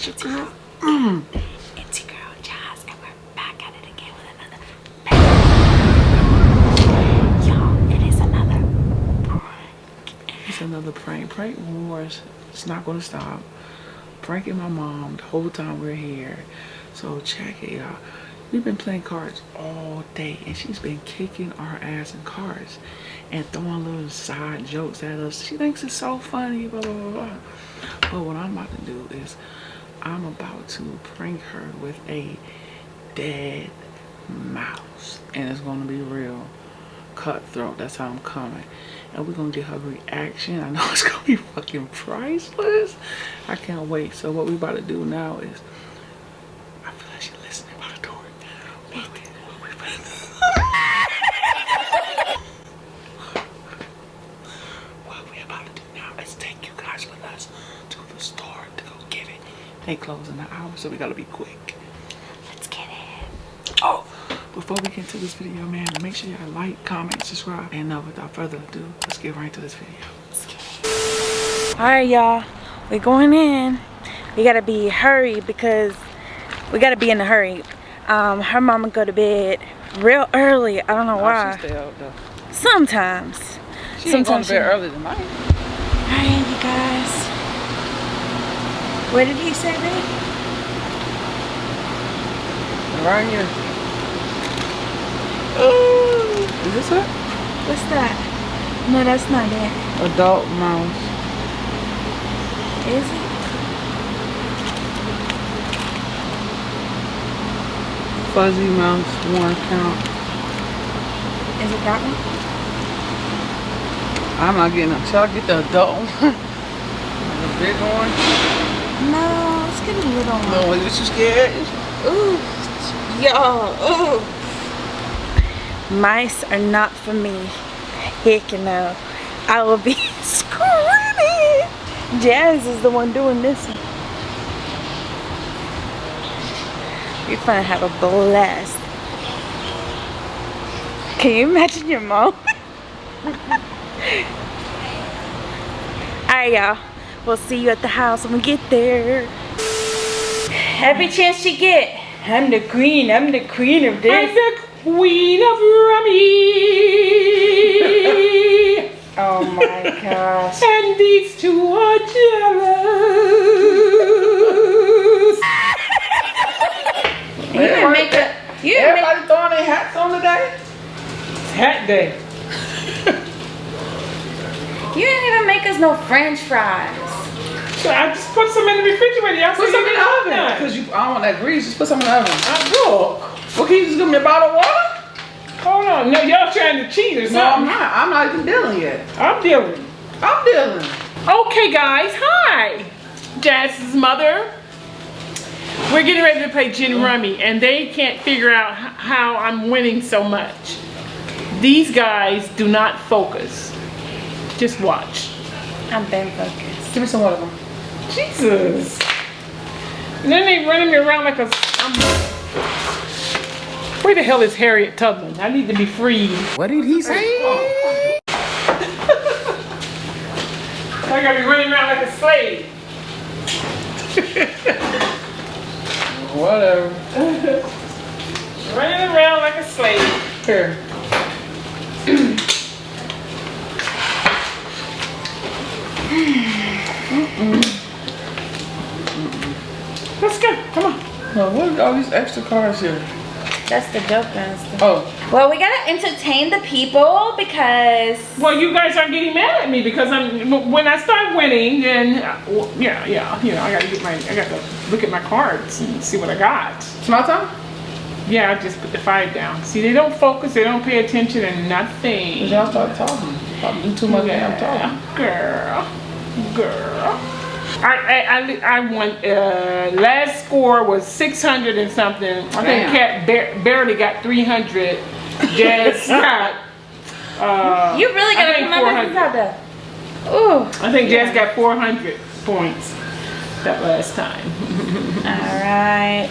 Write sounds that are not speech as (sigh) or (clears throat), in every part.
It's your girl. Mm. It's your girl Jazz, and we're back at it again with another prank. Y'all, it is another prank. It's another prank. Prank wars. It's not gonna stop. Pranking my mom the whole time we're here. So check it out. We've been playing cards all day and she's been kicking our ass in cards and throwing little side jokes at us. She thinks it's so funny, blah, blah, blah, blah. But what I'm about to do is I'm about to prank her with a dead mouse. And it's gonna be real cutthroat. That's how I'm coming. And we're gonna get her reaction. I know (laughs) it's gonna be fucking priceless. I can't wait. So what we about to do now is about to- what we about to do now is take you guys with us to the store to go get it. They close in an hour, so we gotta be quick. Let's get it. Oh, before we get into this video, man, make sure y'all like, comment, subscribe. And uh, without further ado, let's get right into this video. All right, y'all. We're going in. We gotta be hurry because we gotta be in a hurry. Um, her mama go to bed real early. I don't know why. Oh, she stay out though. Sometimes. She ain't going Sometimes to bed she- early than mine. Alright, you guys. What did he say, babe? Right here. Ooh. Is this it? What's that? No, that's not it. Adult mouse. Is it? Fuzzy mouse, one count. Is it that one? I'm not getting it. Shall I get the adult one? (laughs) the big one? No, let's get a little one. No, is you scared? Ooh, y'all, ooh. Mice are not for me. Heck no. I will be (laughs) screaming. Jazz is the one doing this. one. We're gonna have a blast. Can you imagine your mom? (laughs) Alright, y'all. We'll see you at the house when we get there. Every chance you get. I'm the queen. I'm the queen of this. I'm the queen of rummy. (laughs) Oh my gosh. and these two are jealous. You didn't make a. You didn't make, Everybody throwing their hats on today? It's hat day. (laughs) you didn't even make us no French fries. So I just put some in the refrigerator. Y'all Put some in the oven. Cause you, I don't want that grease. Just put some in the oven. I look. Well, can you just give me a bottle of water? Hold on. No, y'all trying to cheat or No, I'm something. not. I'm not even dealing yet. I'm dealing. I'm dealing. Okay, guys. Hi. Jazz's mother. We're getting ready to play gin rummy, and they can't figure out how I'm winning so much. These guys do not focus. Just watch. I'm been focused. Give me some water. Jesus. And then they running me around like a. I'm, where the hell is Harriet Tubman? I need to be free. What did he say? (laughs) I gotta be running around like a slave. (laughs) Whatever. (laughs) Running around like a slave. Here. (clears throat) Let's go. Come on. Oh, what are all these extra cards here? That's the joke and stuff. Oh, Well, we gotta entertain the people because Well, you guys are getting mad at me because I'm when I start winning, then uh, well, yeah, yeah, you know, I gotta get my, I gotta look at my cards and see what I got. it's my time? Yeah, I just put the five down. See, they don't focus, they don't pay attention, and nothing. Cause y'all start talking. Probably do too much damn talking. Girl, girl. I I I, I won. Uh, last score was six hundred and something. I think Damn. Cat bar- barely got three hundred. Jazz (laughs) got. Uh, you really gotta think remember who's 400. out there. Ooh. I think Jazz got four hundred points that last time. All right.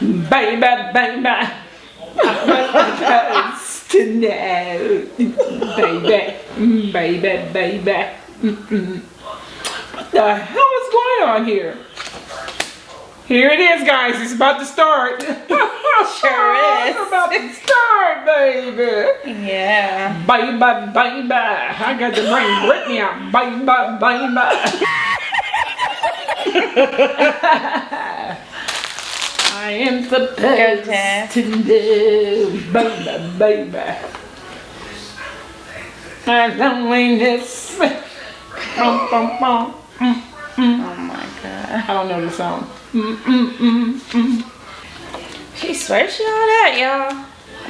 Baby, baby. I to know, baby, baby, baby. What the hell is going on here? Here it is, guys. It's about to start. (laughs) Sure (laughs) is. it's about to start, baby. Yeah. Bye bye bye bye. I got to bring Britney out. Bye bye bye bye. (laughs) I am Jess. to know. Bye bye bye bye. My loneliness. Bum, bum, bum. Mm, mm. Oh my god. I don't know the song. Mm. She swears she all that, y'all.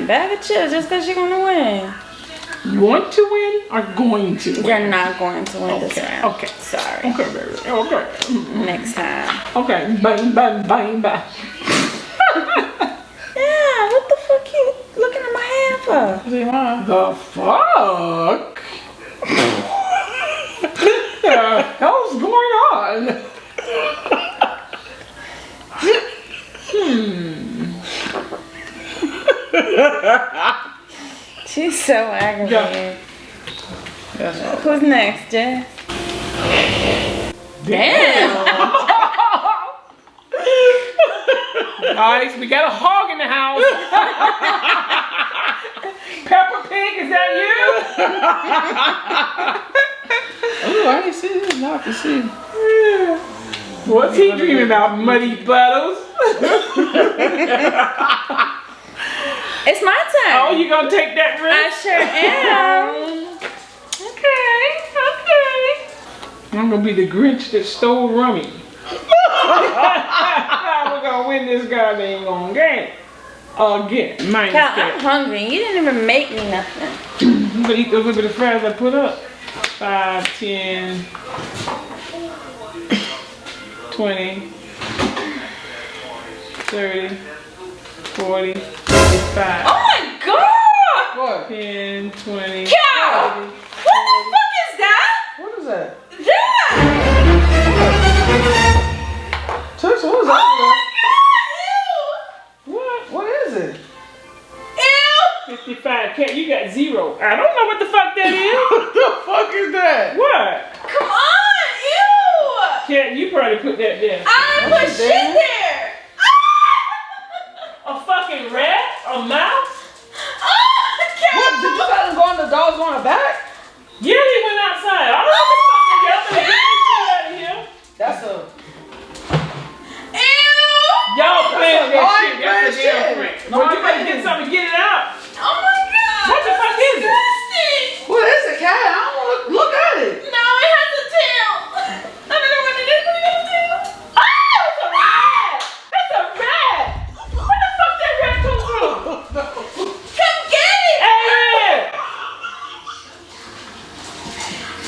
Bag of chips just because you're gonna win. You want to win or going to win? You're not going to win this round. okay. Sorry. Okay, baby. Okay. Next time. Okay. Bye, bye, bye, bye. (laughs) Yeah, what the fuck you looking at my hand for? The fuck? (laughs) the hell's going on? Hmm. She's so aggravated. Who's next, Jess? Damn. (laughs) Guys, we got a hog in the house. (laughs) Peppa Pig, is that you? (laughs) Oh, I didn't see this. Now I can see. (laughs) What's he dreaming about? Muddy puddles? (laughs) It's my turn. Oh, you gonna take that I risk? sure am. (laughs) Okay, okay. I'm gonna be the Grinch that stole Rummy. We're gonna win this goddamn game. Again, minus Cal, I'm hungry. You didn't even make me nothing. (clears throat) I'm gonna eat those little bit of fries I put up. Five, ten, twenty, thirty, forty, forty-five. Oh my god! What? 10, 20, Cal! 30. What the fuck is that? What is that? That! Tush, what is Oh my that? god! What? What is it? Ew! Ew! 55. Cat, you got zero. I don't know what the fuck that is. (laughs) What the fuck is that? what? Come! Cat, you probably put that there. I didn't put shit that? there! A fucking rat? A mouse? (laughs) Ah, Cal! What? Did you let him go on the dog's on the back? Yeah, he went outside. I don't know what the fuck they got, but get shit out of here. That's a. Ew! Y'all playing No, I that shit. That's a playing damn prank. No, Well, you better get something and get it out. Oh my god! What the fuck is it? Disgusting! What is it, cat? I don't want to look at it. No, it has a tail. I don't know what it is, but it has a tail. Oh, it's a rat. That's a rat. Where the fuck that rat come from? Come get it! Hey, rat.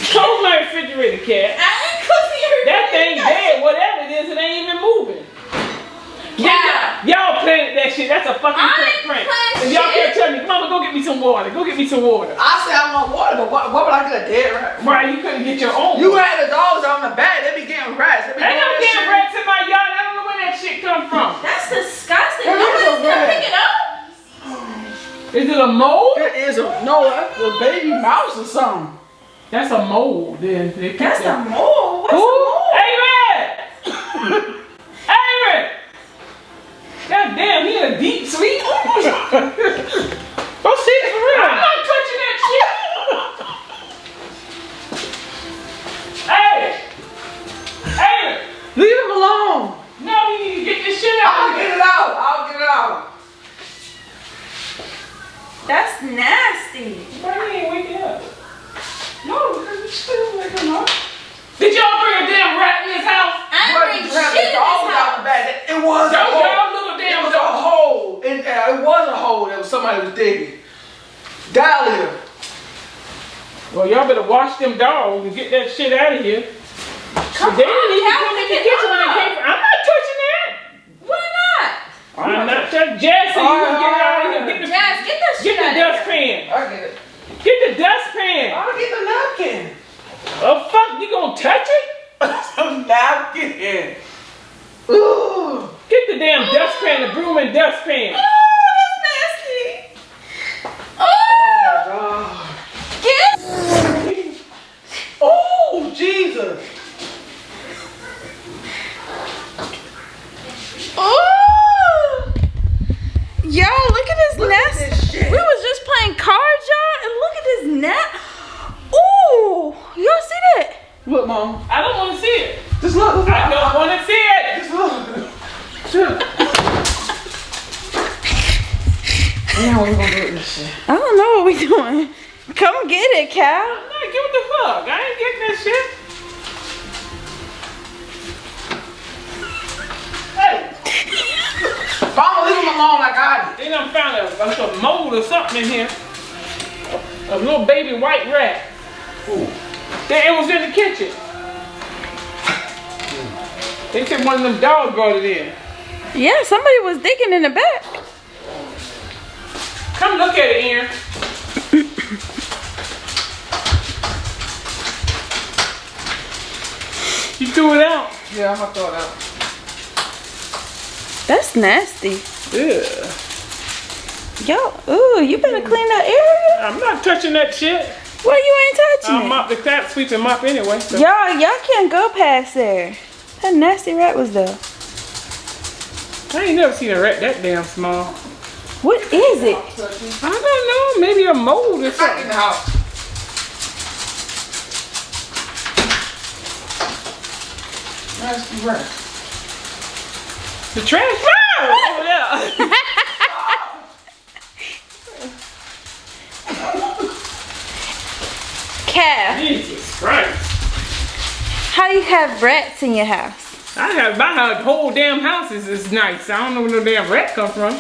Close my refrigerator, cat. I ain't cooking your That thing dead, whatever it is, it ain't even moving. Yeah. Y'all playing that shit. That's a fucking I prank ain't prank. playing If y'all shit. can't tell me, mama, go get me some water. Go get me some water. I said I want water, but what, what would I get a dead rat? from? Right, you couldn't get your own. You had the dogs on the back. They be getting rats. They be Ain't doing no that damn shit. rats in my yard. I don't know where that shit come from. That's disgusting. It is Nobody's gonna rat. pick it up. Is it a mole? It is a no. That's a baby mouse or something. That's a mole. Then they picked That's a that. mole. What's a Who? mole? Hey, rat. God damn, he in a deep sleep. (laughs) Go see it for real. I'm not touching that shit. hey. Hey. Leave him alone. No, you need to get this shit out. I'll get it out. I'll get it out. That's nasty. Why you ain't waking up? No, because it's still waking up. Did y'all bring a damn rat in this house? I But ain't you bring grabbed shit in the this dogs out house. the back. It, it was a Y'all, hole. y'all little It damn was a dog. hole. It, uh, it was a hole that was somebody was digging. Dahlia. Well, y'all better wash them dogs and get that shit out of here. Come they on, didn't even come in the kitchen when they up. came. I'm not touching that. Why not? I'm not touching. Jesse, you gonna get it out of here? Get the, Yes, get that get the out of here. dustpan. I get it. Get the dustpan. I'll get the napkin. Oh fuck, you gonna touch it? (laughs) Some napkin. Ooh. Get the damn dustpan, the broom and dustpan. I don't want to see it. Just look. look I don't want to see it. Just look. (laughs) now what gonna do with this shit? I don't know what we're doing. Come get it, Cal. I'm not get what the fuck. I ain't getting that shit. Hey. Leave him alone. I got it. They done found a, a mold or something in here. A, little baby white rat. Ooh. That it was in the kitchen. They said one of them dogs brought it in. Yeah, somebody was digging in the back. Come look at it, Aaron. (coughs) you threw it out. Yeah, I'm gonna throw it out. That's nasty. Yeah. Yo, ooh, you better clean that area. I'm not touching that shit. Well, you ain't touching I'll it. mop the crap sweep and mop anyway. So. Y'all, y'all can't go past there. That nasty rat was there. I ain't never seen a rat that damn small. What is it? I don't know. Maybe a mold or Back in something. the house. Nasty rat. The trash. (laughs) Oh, over there. Calf, Jesus Christ. How you have rats in your house? I have my whole damn house is, is nice. I don't know where no damn rat come from.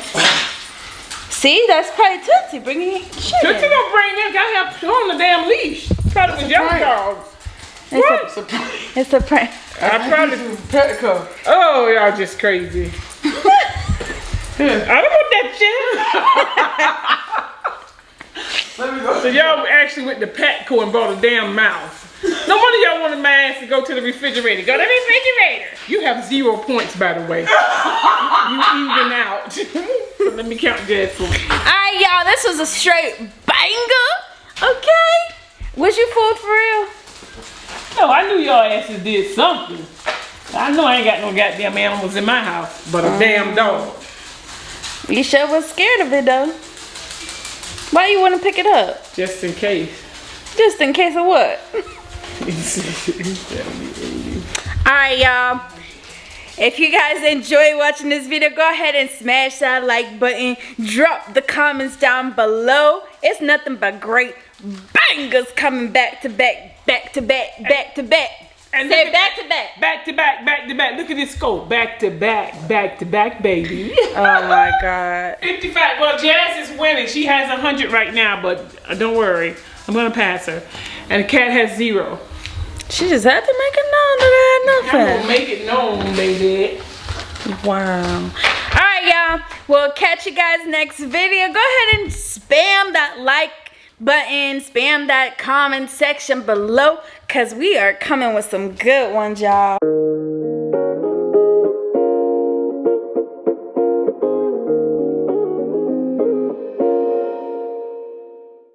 See, that's probably Tootsie bringing shit Tootsie in. don't bring them. I have put on the damn leash. Probably with young prank. dogs. It's What? a, prank. it's a prank. I probably. Petco. Oh, y'all just crazy. (laughs) I don't want that shit. (laughs) Let me go. So y'all actually went to Petco and bought a damn mouse. No wonder y'all wanted my ass to go to the refrigerator. Go to the refrigerator. You have zero points, by the way. you even out. so (laughs) let me count that for you. Alright, y'all, this was a straight banger. Okay? Was you fooled for real? No, I knew y'all asses did something. I know I ain't got no goddamn animals in my house, but a damn dog. You sure was scared of it though. Why you want to pick it up? Just in case. Just in case of what? (laughs) Alright, y'all. If you guys enjoy watching this video, go ahead and smash that like button. Drop the comments down below. It's nothing but great bangers coming back to back, back to back, back to back. And Say back to back. Back to back, back to back. Look at this scope. Back to back, back to back, baby. (laughs) Oh my god. 55. Well, Jazz is winning. She has 100 right now, but uh, don't worry. I'm going to pass her. And the cat has zero. She just had to make it known that I had nothing. make it known, baby. Wow. Alright, y'all. We'll catch you guys next video. Go ahead and spam that like button, spam that comment section below, because we are coming with some good ones, y'all.